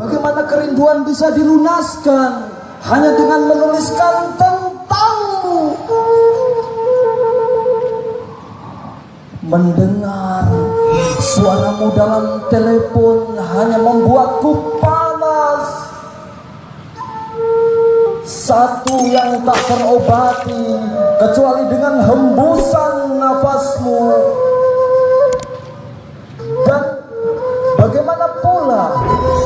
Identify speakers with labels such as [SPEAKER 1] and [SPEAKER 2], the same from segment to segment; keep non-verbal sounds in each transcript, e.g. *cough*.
[SPEAKER 1] Bagaimana kerinduan bisa dilunaskan hanya dengan menuliskan tentangmu? Mendengar suaramu dalam telepon hanya membuatku panas. Satu yang tak terobati kecuali dengan hembusan nafasmu.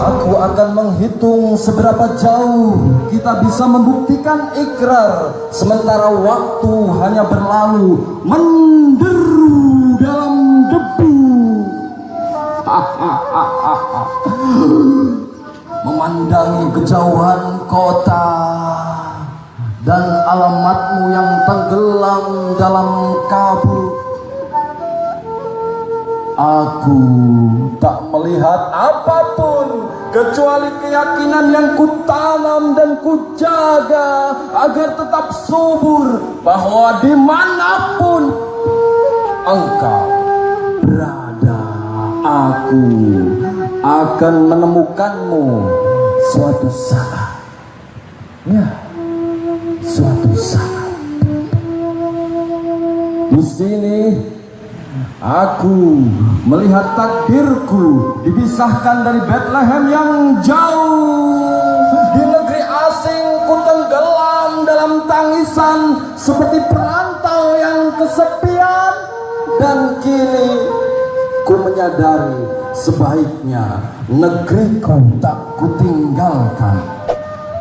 [SPEAKER 1] Aku akan menghitung seberapa jauh kita bisa membuktikan ikrar Sementara waktu hanya berlalu menderu dalam debu. *laughs* Memandangi kejauhan kota Dan alamatmu yang tenggelam dalam kabut Aku tak melihat apa pun kecuali keyakinan yang kutanam dan kujaga agar tetap subur bahwa di mana pun engkau berada aku akan menemukanmu suatu saat. Ya suatu saat. Di sini Aku melihat takdirku dipisahkan dari Bethlehem yang jauh. Di negeri asing ku tenggelam dalam tangisan Seperti perantau yang kesepian. Dan kini ku menyadari sebaiknya negeriku tak kutinggalkan.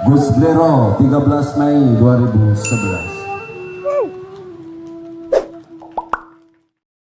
[SPEAKER 1] Gus Blero 13 Mei 2011